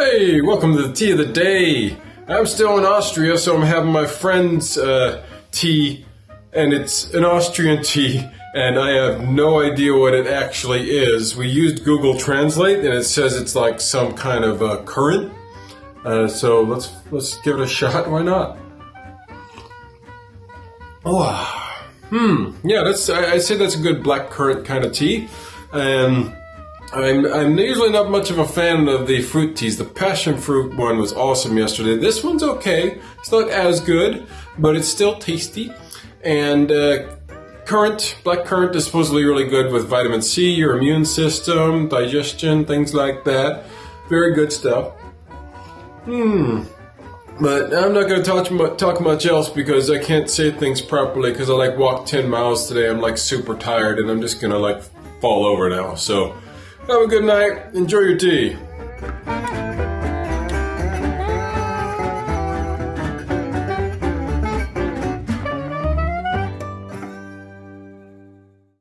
Hey, welcome to the tea of the day. I'm still in Austria, so I'm having my friend's uh, tea, and it's an Austrian tea, and I have no idea what it actually is. We used Google Translate, and it says it's like some kind of uh, currant. Uh, so let's let's give it a shot. Why not? Oh, hmm. Yeah, that's. I, I say that's a good black currant kind of tea, and. I'm, I'm usually not much of a fan of the fruit teas. The passion fruit one was awesome yesterday. This one's okay. It's not as good, but it's still tasty. And uh, currant, black currant is supposedly really good with vitamin C, your immune system, digestion, things like that. Very good stuff. Hmm. But I'm not going to talk, talk much else because I can't say things properly because I like walked 10 miles today. I'm like super tired and I'm just going to like fall over now. So have a good night. Enjoy your tea.